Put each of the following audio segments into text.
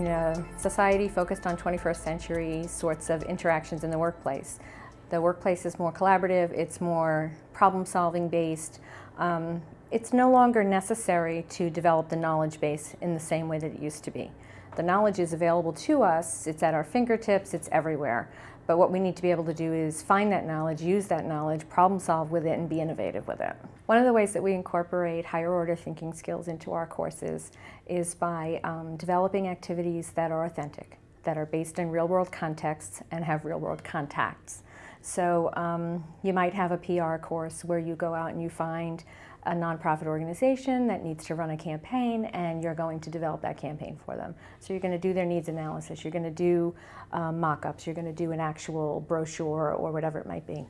in a society focused on 21st century sorts of interactions in the workplace. The workplace is more collaborative, it's more problem solving based. Um, it's no longer necessary to develop the knowledge base in the same way that it used to be. The knowledge is available to us, it's at our fingertips, it's everywhere. But what we need to be able to do is find that knowledge, use that knowledge, problem solve with it, and be innovative with it. One of the ways that we incorporate higher order thinking skills into our courses is by um, developing activities that are authentic, that are based in real world contexts and have real world contacts. So um, you might have a PR course where you go out and you find a nonprofit organization that needs to run a campaign and you're going to develop that campaign for them. So you're going to do their needs analysis, you're going to do um, mock-ups, you're going to do an actual brochure or whatever it might be.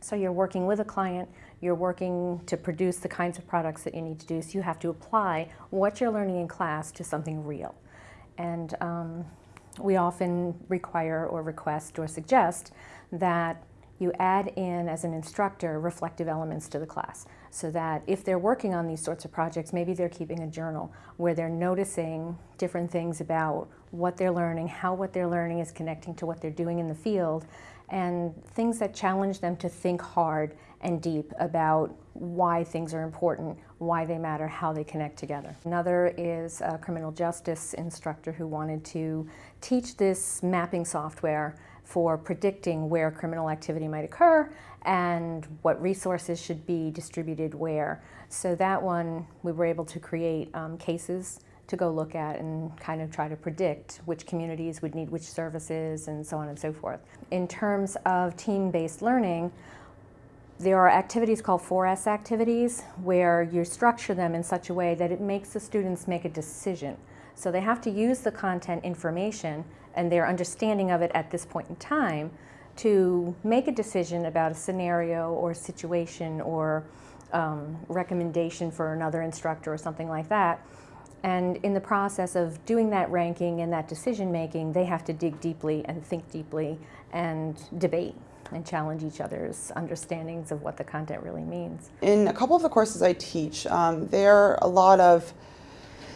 So you're working with a client, you're working to produce the kinds of products that you need to do, so you have to apply what you're learning in class to something real. And um, we often require or request or suggest that you add in, as an instructor, reflective elements to the class so that if they're working on these sorts of projects, maybe they're keeping a journal where they're noticing different things about what they're learning, how what they're learning is connecting to what they're doing in the field, and things that challenge them to think hard and deep about why things are important, why they matter, how they connect together. Another is a criminal justice instructor who wanted to teach this mapping software for predicting where criminal activity might occur and what resources should be distributed where. So that one, we were able to create um, cases to go look at and kind of try to predict which communities would need which services and so on and so forth. In terms of team-based learning, there are activities called 4S activities where you structure them in such a way that it makes the students make a decision. So they have to use the content information and their understanding of it at this point in time to make a decision about a scenario or situation or um, recommendation for another instructor or something like that. And in the process of doing that ranking and that decision making, they have to dig deeply and think deeply and debate and challenge each other's understandings of what the content really means. In a couple of the courses I teach, um, there are a lot of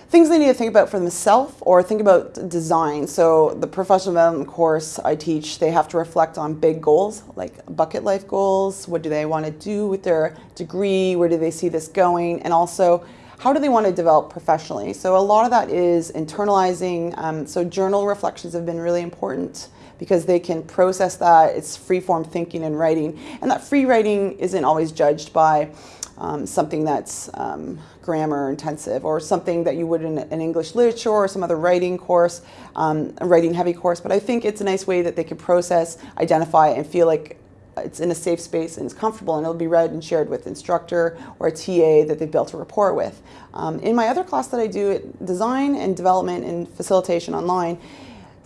things they need to think about for themselves or think about design. So the professional development course I teach, they have to reflect on big goals, like bucket life goals. What do they want to do with their degree? Where do they see this going? And also, how do they want to develop professionally? So a lot of that is internalizing. Um, so journal reflections have been really important because they can process that. It's free form thinking and writing. And that free writing isn't always judged by um, something that's um, grammar intensive or something that you would in an English literature or some other writing course, um, a writing heavy course. But I think it's a nice way that they can process, identify, and feel like it's in a safe space and it's comfortable and it'll be read and shared with instructor or a TA that they've built a rapport with. Um, in my other class that I do, design and development and facilitation online,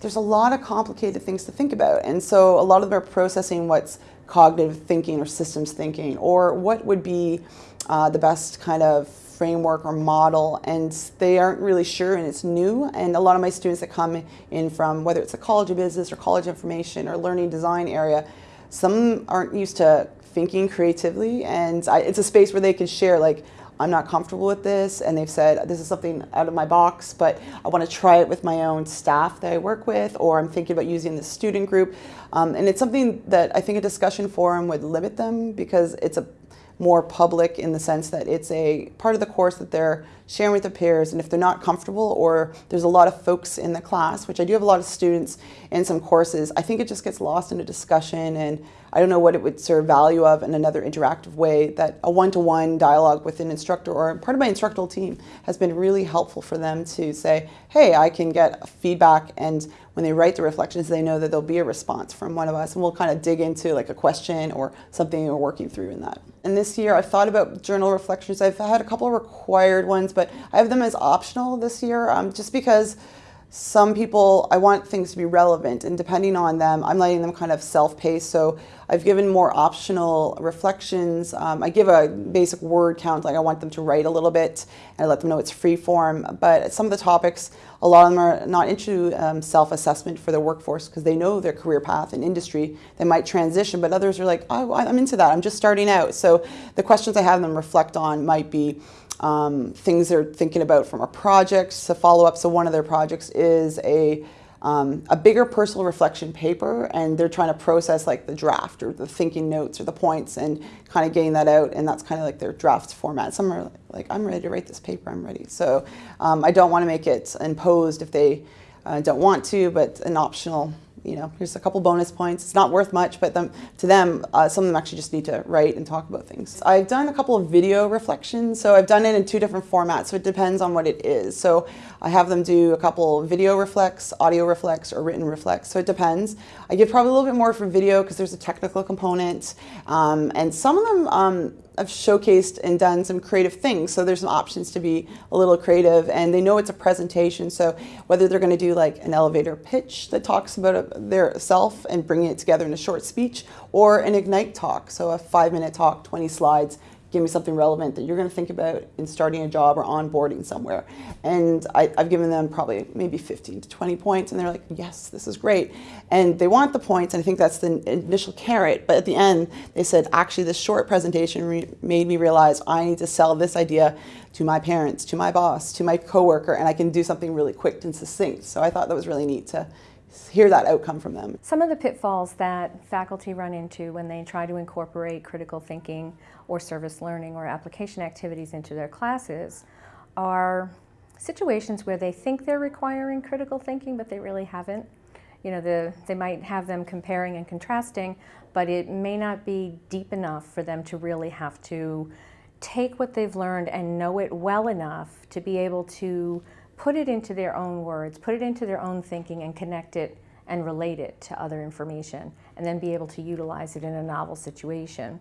there's a lot of complicated things to think about. And so a lot of them are processing what's cognitive thinking or systems thinking, or what would be uh, the best kind of framework or model and they aren't really sure and it's new. And a lot of my students that come in from whether it's a college of business or college information or learning design area some aren't used to thinking creatively. And I, it's a space where they can share like I'm not comfortable with this and they've said this is something out of my box but I want to try it with my own staff that I work with or I'm thinking about using the student group. Um, and it's something that I think a discussion forum would limit them because it's a more public in the sense that it's a part of the course that they're sharing with their peers and if they're not comfortable or there's a lot of folks in the class, which I do have a lot of students in some courses, I think it just gets lost in a discussion and I don't know what it would serve value of in another interactive way that a one-to-one -one dialogue with an instructor or part of my instructional team has been really helpful for them to say, hey, I can get feedback and when they write the reflections, they know that there'll be a response from one of us and we'll kind of dig into like a question or something we're working through in that. And this year I've thought about journal reflections. I've had a couple of required ones, but I have them as optional this year um, just because some people, I want things to be relevant and depending on them, I'm letting them kind of self-pace. So I've given more optional reflections. Um, I give a basic word count, like I want them to write a little bit and I let them know it's free form. But some of the topics, a lot of them are not into um, self-assessment for their workforce because they know their career path and industry. They might transition, but others are like, oh, I'm into that. I'm just starting out. So the questions I have them reflect on might be, um, things they're thinking about from a project to follow up. So one of their projects is a um, a bigger personal reflection paper and they're trying to process like the draft or the thinking notes or the points and kind of getting that out and that's kind of like their draft format. Some are like, I'm ready to write this paper, I'm ready. So um, I don't want to make it imposed if they uh, don't want to, but an optional you know, here's a couple bonus points. It's not worth much, but them, to them, uh, some of them actually just need to write and talk about things. I've done a couple of video reflections, so I've done it in two different formats, so it depends on what it is. So I have them do a couple video reflects, audio reflects, or written reflects, so it depends. I give probably a little bit more for video because there's a technical component, um, and some of them, um, I've showcased and done some creative things. So there's some options to be a little creative and they know it's a presentation. So whether they're going to do like an elevator pitch that talks about uh, their self and bringing it together in a short speech or an Ignite talk. So a five minute talk, 20 slides, give me something relevant that you're going to think about in starting a job or onboarding somewhere. And I, have given them probably maybe 15 to 20 points, and they're like, yes, this is great. And they want the points, and I think that's the initial carrot. But at the end, they said, actually, this short presentation made me realize I need to sell this idea to my parents, to my boss, to my coworker, and I can do something really quick and succinct. So I thought that was really neat to hear that outcome from them. Some of the pitfalls that faculty run into when they try to incorporate critical thinking or service learning or application activities into their classes are situations where they think they're requiring critical thinking but they really haven't. You know, the, they might have them comparing and contrasting, but it may not be deep enough for them to really have to take what they've learned and know it well enough to be able to put it into their own words, put it into their own thinking and connect it and relate it to other information and then be able to utilize it in a novel situation.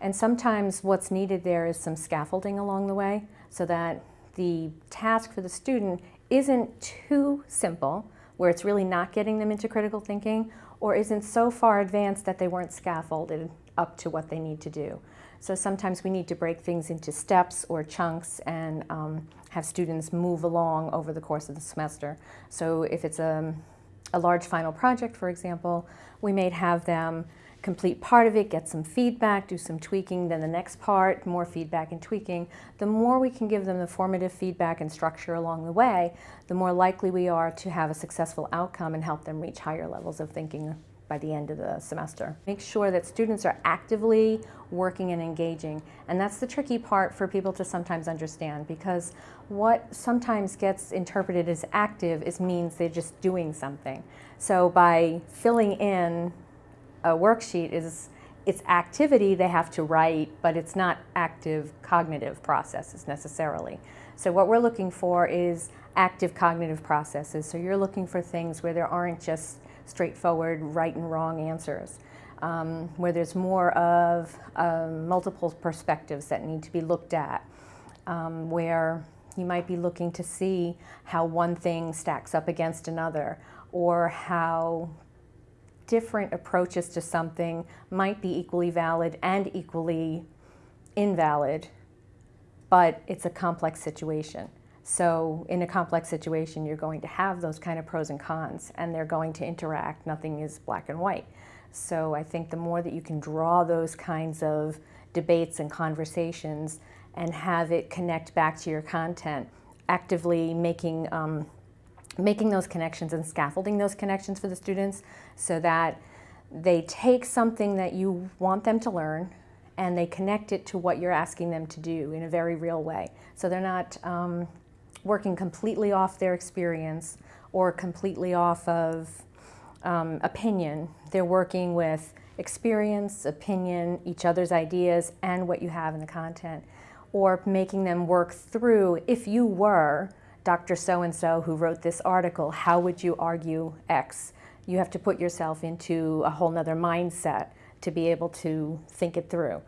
And sometimes what's needed there is some scaffolding along the way so that the task for the student isn't too simple, where it's really not getting them into critical thinking, or isn't so far advanced that they weren't scaffolded up to what they need to do. So sometimes we need to break things into steps or chunks and um, have students move along over the course of the semester. So if it's a, a large final project, for example, we may have them complete part of it, get some feedback, do some tweaking, then the next part, more feedback and tweaking. The more we can give them the formative feedback and structure along the way, the more likely we are to have a successful outcome and help them reach higher levels of thinking by the end of the semester. Make sure that students are actively working and engaging. And that's the tricky part for people to sometimes understand because what sometimes gets interpreted as active is means they're just doing something. So by filling in a worksheet is it's activity they have to write, but it's not active cognitive processes necessarily. So what we're looking for is active cognitive processes. So you're looking for things where there aren't just straightforward right and wrong answers, um, where there's more of um, multiple perspectives that need to be looked at, um, where you might be looking to see how one thing stacks up against another, or how different approaches to something might be equally valid and equally invalid, but it's a complex situation. So in a complex situation, you're going to have those kind of pros and cons, and they're going to interact. Nothing is black and white. So I think the more that you can draw those kinds of debates and conversations and have it connect back to your content, actively making, um, making those connections and scaffolding those connections for the students so that they take something that you want them to learn and they connect it to what you're asking them to do in a very real way. So they're not um, working completely off their experience or completely off of um, opinion. They're working with experience, opinion, each other's ideas, and what you have in the content. Or making them work through, if you were Dr. So-and-so who wrote this article, how would you argue X? You have to put yourself into a whole nother mindset to be able to think it through.